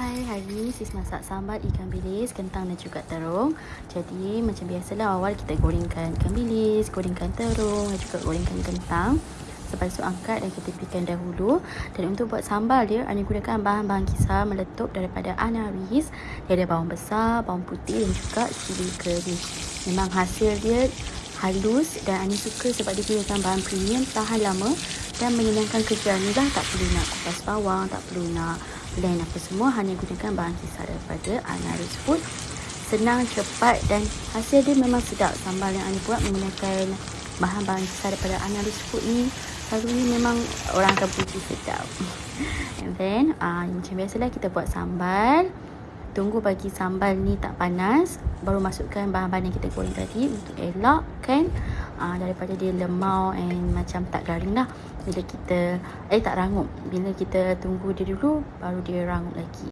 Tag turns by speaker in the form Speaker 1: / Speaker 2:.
Speaker 1: Hai, hari ni sis masak sambal ikan bilis, kentang dan juga terung. Jadi macam biasalah awal kita gorengkan ikan bilis, gorengkan terung dan juga gorengkan kentang. Lepas tu angkat dan kita pikan dahulu. Dan untuk buat sambal dia, Ani gunakan bahan-bahan kisar meletup daripada Anaris. Dia ada bawang besar, bawang putih dan juga cili kering. Memang hasil dia halus dan Ani suka sebab dia gunakan bahan premium tahan lama dan menyenangkan kerja ni lah tak perlu nak kupas bawang tak perlu nak blend apa semua hanya gunakan bahan kisar daripada Anaris Food senang cepat dan hasil dia memang sedap. Sambal yang Ani buat menggunakan bahan-bahan kisar daripada Anaris Food ni selalunya memang orang akan puji sedap. And then uh, macam biasalah kita buat sambal. Tunggu bagi sambal ni tak panas baru masukkan bahan-bahan yang kita goreng tadi untuk elakkan uh, daripada dia lemau and macam tak garing lah. Bila kita eh tak rangup. Bila kita tunggu dia dulu baru dia rangup lagi